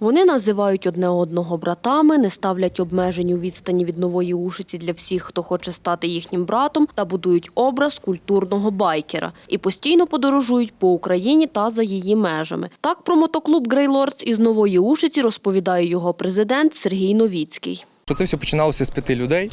Вони називають одне одного братами, не ставлять обмежень у відстані від нової ушиці для всіх, хто хоче стати їхнім братом, та будують образ культурного байкера. І постійно подорожують по Україні та за її межами. Так про мотоклуб Грейлордс із нової ушиці розповідає його президент Сергій Новіцький. Що Це все починалося з п'яти людей.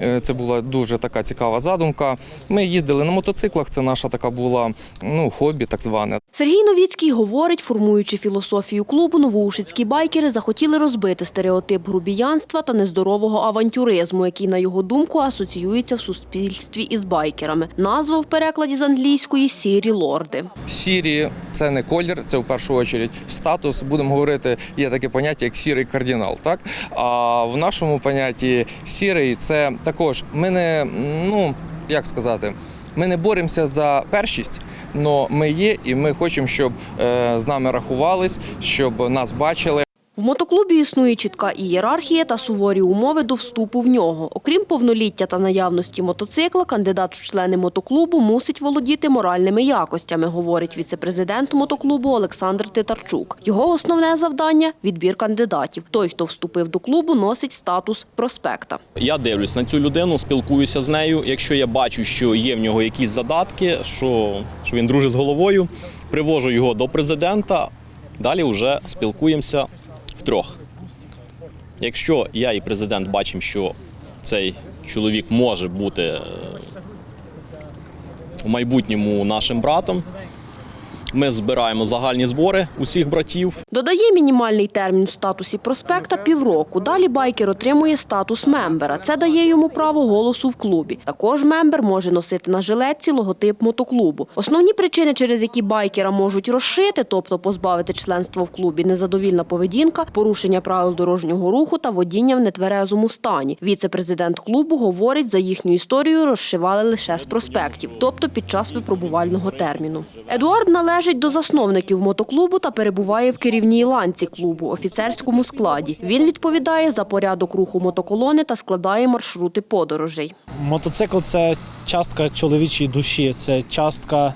Е, Це була дуже така цікава задумка. Ми їздили на мотоциклах. Це наша така була ну хобі, так зване. Сергій Новіцький говорить, формуючи філософію клубу, новоушицькі байкери захотіли розбити стереотип грубіянства та нездорового авантюризму, який, на його думку, асоціюється в суспільстві із байкерами. Назва в перекладі з англійської сірі лорди. Сірі це не колір, це в першу чергу статус. Будемо говорити, є таке поняття як сірий кардинал. Так а в нашому понятті сірий це також ми не ну як сказати. Ми не боремося за першість, але ми є, і ми хочемо, щоб е, з нами рахувались, щоб нас бачили. Мотоклубі існує чітка ієрархія та суворі умови до вступу в нього. Окрім повноліття та наявності мотоцикла, кандидат в члени мотоклубу мусить володіти моральними якостями, говорить віцепрезидент мотоклубу Олександр Титарчук. Його основне завдання відбір кандидатів. Той, хто вступив до клубу, носить статус проспекта. Я дивлюсь на цю людину, спілкуюся з нею. Якщо я бачу, що є в нього якісь задатки, що, що він дружить з головою, привожу його до президента. Далі вже спілкуємося втрьох. Якщо я і президент бачимо, що цей чоловік може бути е, в майбутньому нашим братом, ми збираємо загальні збори усіх братів, Додає мінімальний термін в статусі prospect а півроку. Далі байкер отримує статус member а. Це дає йому право голосу в клубі. Також member може носити на жилетці логотип мотоклубу. Основні причини, через які байкера можуть розшити, тобто позбавити членства в клубі, незадовільна поведінка, порушення правил дорожнього руху та водіння в нетверезому стані. Віце-президент клубу говорить, за їхню історію розшивали лише з проспектів, тобто під час випробувального терміну. Едуард належить до засновників мотоклубу та перебуває в керівній ланці клубу, офіцерському складі. Він відповідає за порядок руху мотоколони та складає маршрути подорожей. Мотоцикл це частка чоловічої душі, це частка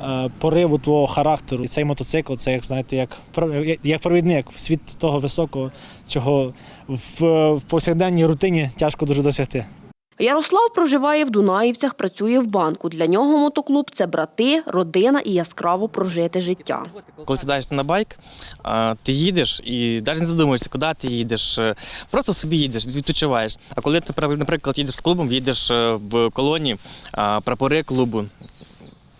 е, пориву твого характеру. І цей мотоцикл це як знаєте, як, як провідник в світ того високого, чого в, в повсякденній рутині тяжко дуже досягти. Ярослав проживає в Дунаївцях, працює в банку. Для нього мотоклуб це брати, родина і яскраво прожити життя. Коли сідаєшся на байк, ти їдеш і навіть не задумуєшся, куди ти їдеш. е, Просто собі їдеш, відпочиваєш. А коли ти, наприклад, їдеш з клубом, їдеш е, в колоні, прапори клубу,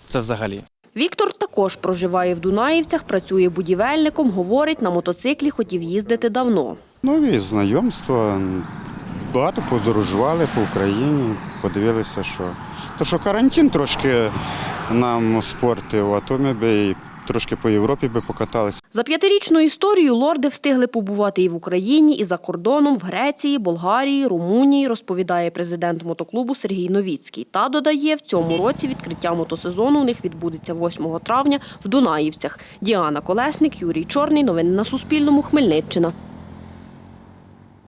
це взагалі. Віктор також проживає в Дунаївцях, працює будівельником, говорить, на мотоциклі хотів їздити давно. Нові знайомства. Багато подорожували по Україні, подивилися, що. То що карантин трошки нам спортив, а то ми би трошки по Європі би покаталися. За п'ятирічну історію лорди встигли побувати і в Україні, і за кордоном, в Греції, Болгарії, Румунії, розповідає президент мотоклубу Сергій Новіцький. Та додає, в цьому році відкриття мотосезону у них відбудеться 8 травня в Дунаївцях. Діана Колесник, Юрій Чорний. Новини на Суспільному. Хмельниччина.